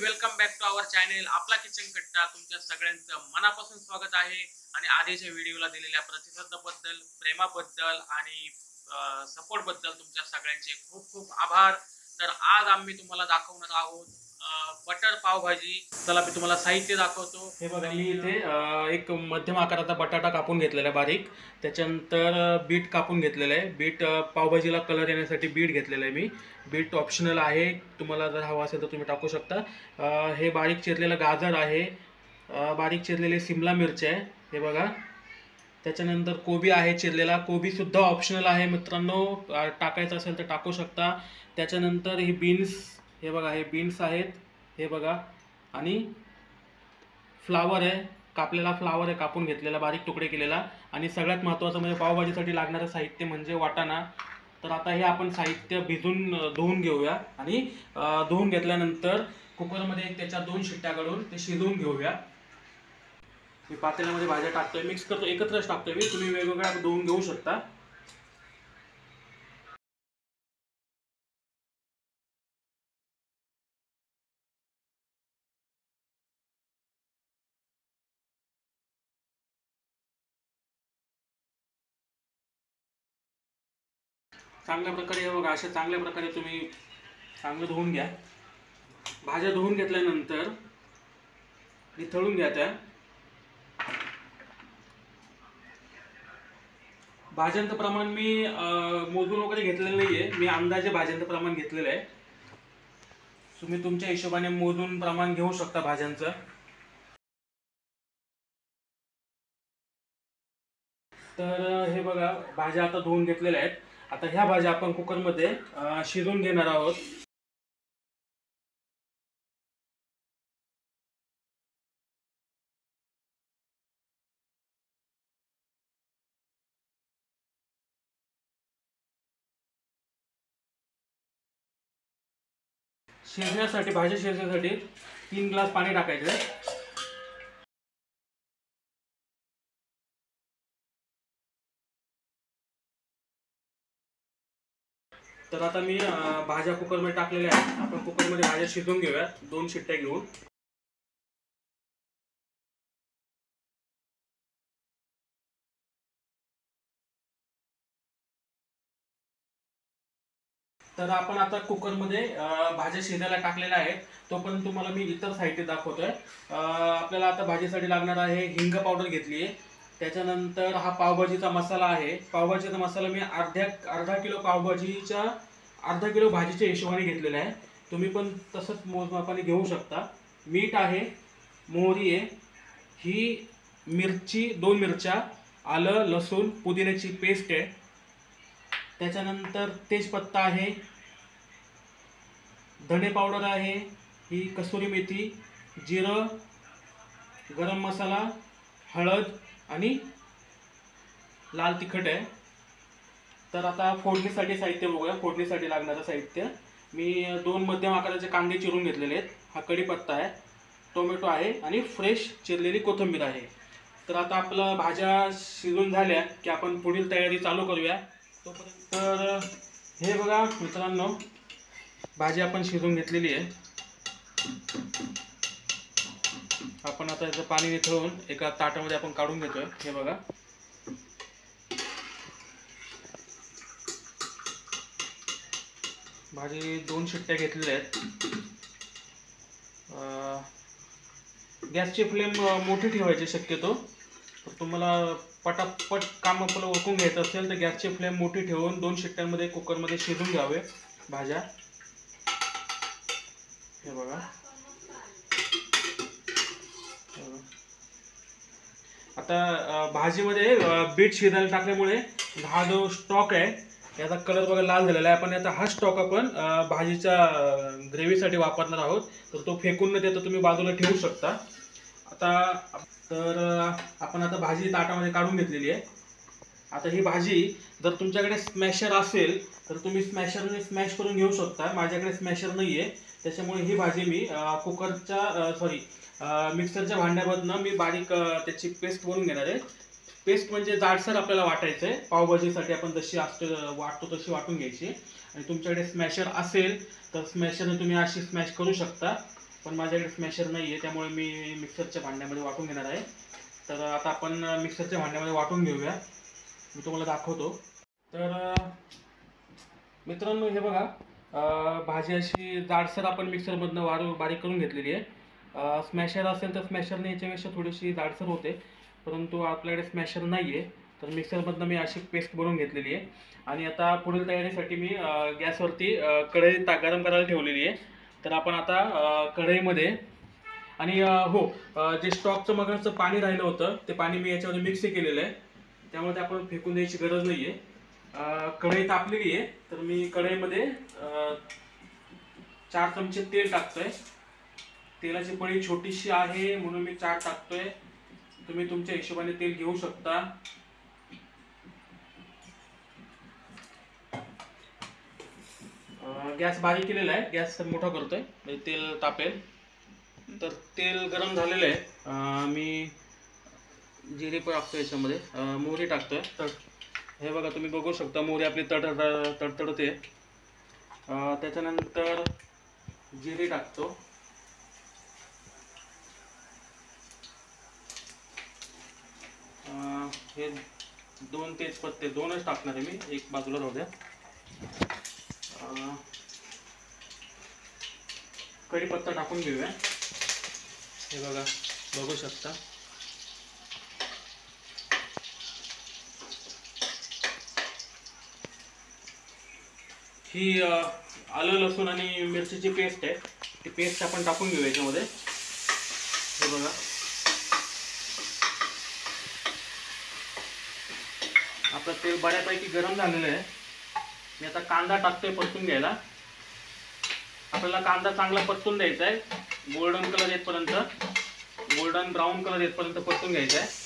Welcome back to our channel आपला kitchen Katta तुमच्या सगळ्यांचं मनापासून स्वागत आहे. आणि आधीच्या व्हिडिओला दिलेल्या प्रतिसादाबद्दल प्रेमाबद्दल आणि सपोर्टबद्दल तुमच्या सगळ्यांचे खूप खूप आभार. तर आज आम्ही तुम्हाला दाखवणार आहोत बटर पावभाजी चला मी तुम्हाला साहित्य दाखवतो. हे बघा मी इथे एक मध्यम आकाराचा बटाटा कापून घेतलेला आहे बारीक. त्याच्यानंतर बीट कापून घेतलेलं आहे. बीट पावभाजीला कलर येण्यासाठी बीट घेतलेलं आहे मी. बीट ऑप्शनल आहे. तुम्हाला जर हवा असेल तर तुम्ही टाकू शकता. हे बारीक चिरलेलं गाजर आहे. बारीक चिरलेली सिमला मिरची आहे. हे बघा. त्याच्यानंतर कोबी आहे चिरलेला. कोबीसुद्धा ऑप्शनल आहे मित्रांनो. टाकायचं असेल तर टाकू शकता. त्याच्यानंतर ही बीन्स हे बघा हे बीन्स आहेत हे बघा. आणि फ्लावर आहे कापलेला फ्लावर आहे कापून घेतलेला बारीक तुकडे केलेला. आणि सगळ्यात महत्त्वाचं म्हणजे पावभाजीसाठी लागणारं साहित्य म्हणजे वाटाणा. तर आता हे आपण साहित्य भिजून धुवून घेऊया. आणि धुवून घेतल्यानंतर कुकरमध्ये एक त्याच्या दोन शिट्ट्या काढून ते शिजवून घेऊया. मी पातेल्यामध्ये भाज्या टाकतोय. मिक्स करतो एकत्रच टाकतोय मी. तुम्ही वेगवेगळ्या धुवून घेऊ शकता. चांगल्या प्रकारे हे बघा अशा चांगल्या प्रकारे तुम्ही चांगलं धुवून घ्या. भाज्या धुवून घेतल्यानंतर निथळून घ्या त्या. भाज्यांचं प्रमाण मी मोजून वगैरे घेतलेलं नाहीये. मी अंदाजे भाज्यांचं प्रमाण घेतलेलं आहे. तुम्ही तुमच्या हिशोबाने मोजून प्रमाण घेऊ शकता भाज्यांचं. तर हे बघा भाज्या आता धुवून घेतलेल्या आहेत. आता ह्या भाज्या आपण कुकरमध्ये शिजून घेणार आहोत. शिजण्यासाठी भाज्या शिजण्यासाठी तीन ग्लास पाणी टाकायचं. तर आता मी भाज्या कुकरमध्ये टाकलेल्या आहेत. आपण कुकरमध्ये भाज्या शिजवून घेऊया दोन शिट्ट्या घेऊन. तर आपण आता कुकरमध्ये भाज्या शिजायला टाकलेल्या आहेत. तोपर्यंत तुम्हाला मी इतर साहित्य दाखवतोय. आपल्याला आता भाजीसाठी लागणार आहे हिंग पावडर घेतली आहे त्याच्यानंतर हा पावभाजीचा मसाला आहे. पावभाजीचा मसाला मी अर्ध्या अर्धा किलो पावभाजीच्या अर्धा किलो भाजीच्या हिशोबाने घेतलेला आहे. तुम्ही पण तसंच मोजमापाने घेऊ शकता. मीठ आहे मोहरी आहे ही मिरची दोन मिरच्या आलं लसूण पुदिन्याची पेस्ट आहे. त्याच्यानंतर तेजपत्ता आहे धणे पावडर आहे ही कसुरी मेथी जिरं गरम मसाला हळद आणि लाल तिखट आहे. तर आता फोडणीसाठी साहित्य बघूया. फोडणीसाठी लागणारं साहित्य. मी दोन मध्यम आकाराचे कांदे चिरून घेतलेले आहेत. हा कढीपत्ता आहे टोमॅटो आहे आणि फ्रेश चिरलेली कोथिंबीर आहे. तर आता आपलं भाज्या शिजून झाल्या की आपण पुढील तयारी चालू करूया. तोपर्यंत तर हे बघा मित्रांनो भाजी आपण शिजून घेतलेली आहे. आता याचं पाणी निथळून एका ताटामध्ये आपण काढून घेतोय. हे बघा. भाजी दोन शिट्ट्या घेतलेल्या आहेत. गॅसची फ्लेम मोठी ठेवायची शक्यतो. तर तुम्हाला पटापट काम आपलं ओळखून घ्यायचं असेल तर गॅसची फ्लेम मोठी ठेवून दोन शिट्ट्यांमध्ये कुकरमध्ये शिजून घ्यावे भाज्या. हे बघा हे बघा. आता भाजीमध्ये बीट शिजायला टाकल्यामुळे हा जो स्टॉक आहे याचा कलर बघा लाल झालेला आहे. आपण आता हा स्टॉक आपण भाजीच्या ग्रेव्हीसाठी वापरणार आहोत. तर तो फेकून न देता तुम्ही बाजूला ठेवू शकता. आता तर आपण आता भाजी ताटामध्ये काढून घेतलेली आहे. आता ही भाजी जर तुमच्याकडे स्मॅशर असेल तर तुम्ही स्मॅशरने स्मॅश करून घेऊ शकता. माझ्याकडे स्मॅशर नाही आहे त्याच्यामुळे ही भाजी मी कुकरच्या सॉरी मिक्सरच्या भांड्यामधनं मी बारीक त्याची पेस्ट बनवून घेणार आहे. पेस्ट म्हणजे जाडसर आपल्याला वाटायचं आहे. पावभाजीसाठी आपण जशी असतो वाटतो तशी वाटून घ्यायची. आणि तुमच्याकडे स्मॅशर असेल तर स्मॅशरने तुम्ही अशी स्मॅश करू शकता. पण माझ्याकडे स्मॅशर नाही आहे त्यामुळे मी मिक्सरच्या भांड्यामध्ये वाटून घेणार आहे. तर आता आपण मिक्सरच्या भांड्यामध्ये वाटून घेऊया. मी तुम्हाला दाखवतो. तर मित्रांनो हे बघा भाजी अशी जाडसर आपण मिक्सरमधनं वारू बारीक करून घेतलेली आहे. स्मॅशर असेल तर स्मॅशरने याच्यापेक्षा थोडीशी जाडसर होते परंतु आपल्याकडे स्मॅशर नाही आहे तर मिक्सरमधनं मी अशी पेस्ट बनवून घेतलेली आहे. आणि आता पुढील तयारीसाठी मी गॅसवरती कढई ता गरम करायला ठेवलेली आहे. तर आपण आता कढईमध्ये आणि हो जे स्टॉकचं मगाचं पाणी राहिलं होतं ते पाणी मी याच्यामध्ये मिक्स केलेलं आहे. त्यामुळे ते आपण फेकून द्यायची गरज नाही आहे कढई तापलेली आहे तर मी कढईमध्ये चार चमचे तेल टाकतोय. तेलाची पळी छोटीशी आहे म्हणून मी चार टाकतोय. तुम्ही तुमच्या हिशोबाने तेल घेऊ शकता. गॅस बारीक केलेला आहे. गॅस मोठा करतोय म्हणजे तेल तापेल. तर तेल गरम झालेलं आहे. मी जिरे पण टाकतो याच्यामध्ये मोहरी मोहरी आहे तट हे बघा तुम्ही बघू शकता मोहरी आपली तट तडतडते त्याच्यानंतर जिरे टाकतो. हे दोन तेजपत्ते दोनच टाकणार आहे मी एक बाजूला राहू द्या. कढीपत्ता टाकून घेऊया. हे बघा बघू शकता. ही आलं लसूण आणि मिरचीची पेस्ट आहे. ती पेस्ट आपण टाकून घेऊ याच्यामध्ये. हे बघा. आपलं तेल बऱ्यापैकी गरम झालेलं आहे. मी आता कांदा टाकतोय परतून घ्यायला. आपल्याला कांदा चांगला परतून द्यायचा आहे. गोल्डन कलर येतपर्यंत. गोल्डन ब्राऊन कलर येतपर्यंत परतून घ्यायचा आहे.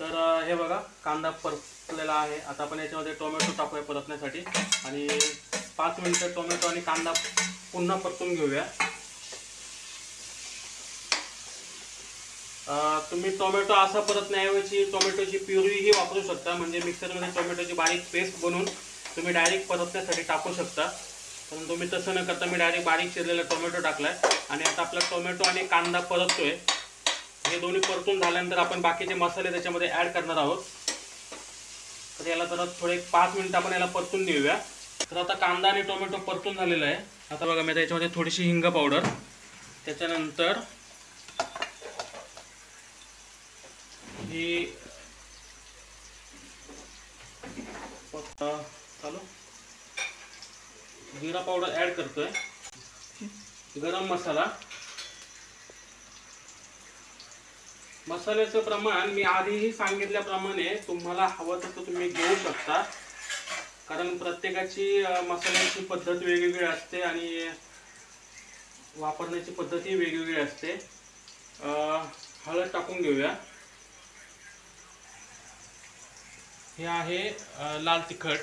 तर हे बघा कांदा परतलेला आहे. आता आपण याच्यामध्ये टोमॅटो टाकूया परतण्यासाठी. आणि पाच मिनिटं टोमॅटो आणि कांदा पुन्हा परतून घेऊया. तुम्ही टोमॅटो असा परतण्याऐवजी टोमॅटोची प्युरीही वापरू शकता. म्हणजे मिक्सरमध्ये टोमॅटोची बारीक पेस्ट बनवून तुम्ही डायरेक्ट परतण्यासाठी टाकू शकता. परंतु मी तसं न करता मी डायरेक्ट बारीक चिरलेला टोमॅटो टाकलाय. आणि आता आपला टोमॅटो आणि कांदा परततोय. हे दोन्ही परतून झाल्यानंतर आपण बाकीचे मसाले त्याच्यामध्ये ॲड करणार आहोत. तर याला तर थोडे पाच मिनिटं आपण याला परतून देऊया. तर आता कांदा आणि टोमॅटो परतून झालेला आहे. आता बघा मी त्याच्यामध्ये याच्यामध्ये थोडीशी हिंग पावडर त्याच्यानंतर ही चालू. जिरा पावडर ॲड करतोय. गरम मसाला. मसाल्याचं प्रमाण मी आधीही सांगितल्याप्रमाणे तुम्हाला हवं तसं तुम्ही घेऊ शकता. कारण प्रत्येकाची मसाल्याची पद्धत वेगवेगळी असते आणि वापरण्याची पद्धतही वेगवेगळी असते. हळद टाकून घेऊया. हे आहे लाल तिखट.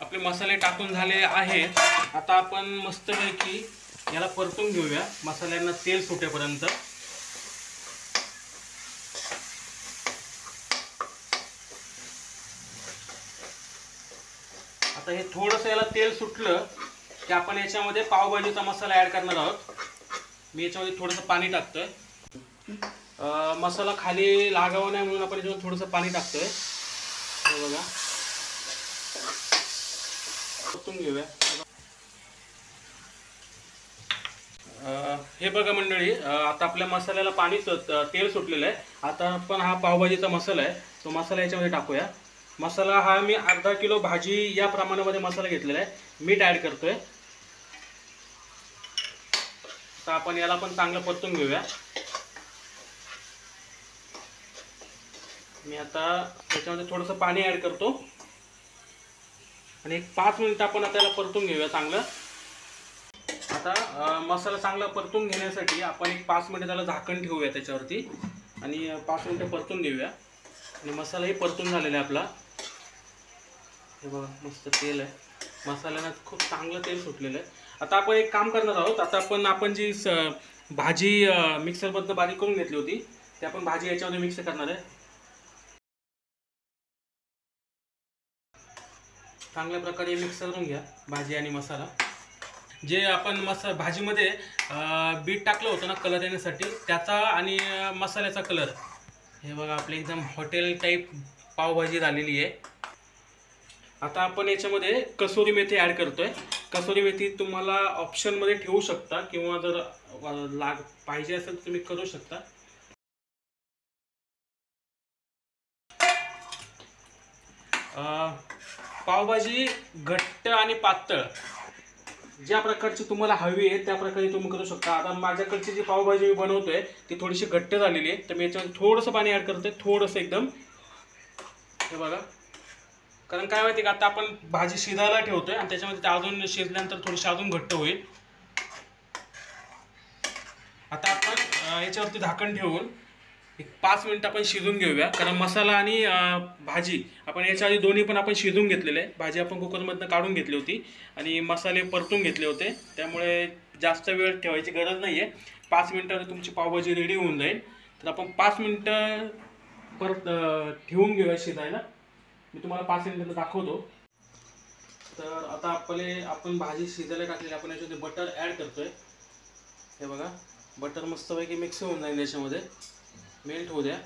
आपले मसाले टाकून झाले आहेत. आता आपण मस्तपैकी याला परतून घेऊया. मसाल्यांना तेल सुटेपर्यंत. आता हे थोडंसं याला तेल सुटलं की आपण याच्यामध्ये पावभाजीचा मसाला ॲड करणार आहोत. मी याच्यामध्ये थोडंसं पाणी टाकतोय. मसाला खाली लागावा नाही म्हणून आपण याच्यामध्ये थोडंसं पाणी टाकतोय. बघा. परतून घेऊया. हे बघा मंडळी आता आपल्या मसाल्याला पाणी तेल सुटलेलं आहे. आता पण हा पावभाजीचा मसाला आहे. तो मसाला याच्यामध्ये टाकूया. मसाला हा मी अर्धा किलो भाजी या प्रमाणामध्ये मसाला घेतलेला आहे. मीठ ॲड करतोय. तर आपण याला पण चांगलं परतून घेऊया. मी आता त्याच्यामध्ये थोडंसं पाणी ॲड करतो. आणि एक पाच मिनिटं आपण आता याला परतून घेऊया चांगलं. आता मसाला चांगला परतून घेण्यासाठी आपण एक पाच मिनटं त्याला झाकण ठेवूया त्याच्यावरती. आणि पाच मिनटं परतून देऊया आणि मसालाही परतून झालेला आहे आपला. हे बघा मस्त तेल आहे. मसाल्यानं खूप चांगलं तेल सुटलेलं आहे. आता आपण एक काम करणार आहोत. आता आपण आपण जी स भाजी मिक्सरमधनं बारीक करून घेतली होती ते आपण भाजी याच्यामध्ये मिक्स करणार आहे. चांगल्या प्रकारे मिक्स करून घ्या भाजी आणि मसाला. जे आपण मसा भाजीमध्ये बीट टाकलं होतं ना कलर येण्यासाठी त्याचा आणि मसाल्याचा कलर हे बघा आपली एकदम हॉटेल टाईप पावभाजी झालेली आहे. आता आपण याच्यामध्ये कसोरी मेथी ॲड करतोय. कसोरी मेथी तुम्हाला ऑप्शनमध्ये ठेवू शकता किंवा जर लाग पाहिजे असेल तर तुम्ही करू शकता. पावभाजी घट्ट आणि पातळ. ज्या प्रकारची तुम्हाला हवी आहे त्या प्रकारे तुम्ही करू शकता. आता माझ्याकडची जी पावभाजी मी बनवतोय ती थोडीशी घट्ट झालेली आहे. तर मी याच्यावर थोडंसं पाणी ॲड करतोय थोडंसं एकदम. हे बघा. कारण काय माहिती का आता आपण भाजी शिजायला ठेवतोय आणि त्याच्यामध्ये ते अजून शिजल्यानंतर थोडीशी अजून घट्ट होईल. आता आपण याच्यावरती झाकण ठेवून एक पाच मिनटं आपण शिजून घेऊया. कारण मसाला आणि भाजी आपण याच्या आधी दोन्ही पण आपण शिजून घेतलेले आहे भाजी आपण कुकरमधनं काढून घेतली होती आणि मसाले परतून घेतले होते. त्यामुळे जास्त वेळ ठेवायची गरज नाही आहे पाच मिनटं तुमची पावभाजी रेडी होऊन जाईल. तर आपण पाच मिनटं परत ठेवून घेऊया शिजायला. मी तुम्हाला पाच मिनटं दाखवतो. तर आता आपले आपण भाजी शिजायला टाकलेली आपण याच्यामध्ये बटर ॲड करतोय. हे बघा. बटर मस्तपैकी मिक्स होऊन जाईल याच्यामध्ये. मेल्ट होऊ द्या.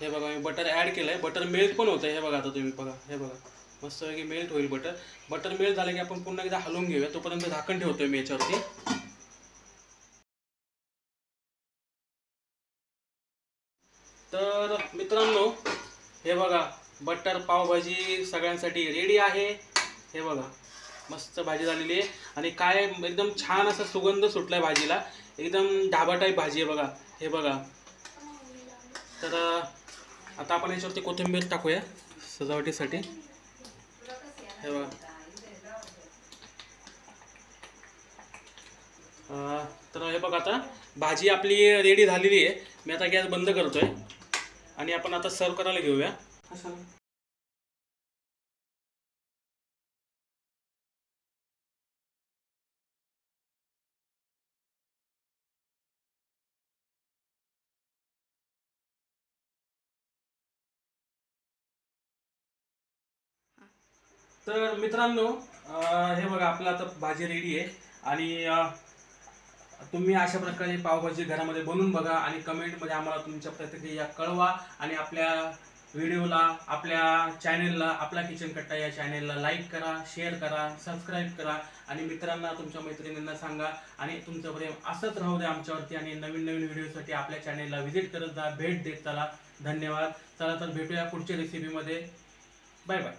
हे बघा मी बटर ॲड केलं आहे बटर मेल्ट पण होतं हे बघा आता तुम्ही बघा. हे बघा. मस्तपैकी मेल्ट होईल बटर बटर मेल्ट झालं की आपण पुन्हा एकदा हलवून घेऊया. तोपर्यंत झाकण ठेवतोय मी याच्यावरती. तर मित्रांनो हे बघा. बटर पावभाजी सगळ्यांसाठी रेडी आहे. हे बघा. मस्त भाजी झालेली आहे. आणि काय एकदम छान असा सुगंध सुटलाय भाजीला. एकदम ढाबा टाईप भाजी आहे बघा. हे बघा. तर आता आपण याच्यावरती कोथिंबीर टाकूया सजावटीसाठी. हे बघा. तर हे बघा आता. भाजी आपली रेडी झालेली आहे. मी आता गॅस बंद करतोय. आणि आपण आता सर्व करायला घेऊया. तर मित्रांनो हे बघा आपलं आता भाजी रेडी आहे. आणि तुम्ही अशा प्रकारे पावभाजी घरामध्ये बनवून बघा आणि कमेंटमध्ये आम्हाला तुमच्या प्रतिक्रिया कळवा. आणि आपल्या व्हिडिओला आपल्या चॅनेलला आपला किचन कट्टा या चॅनेलला लाईक करा शेअर करा सबस्क्राईब करा. आणि मित्रांना तुमच्या मैत्रिणींना सांगा. आणि तुमचं प्रेम असंच राहू द्या आमच्यावरती. आणि नवीन नवीन व्हिडिओसाठी आपल्या चॅनेलला व्हिजिट करत जा. भेट देत चला. धन्यवाद. चला तर भेटूया पुढच्या रेसिपीमध्ये बाय बाय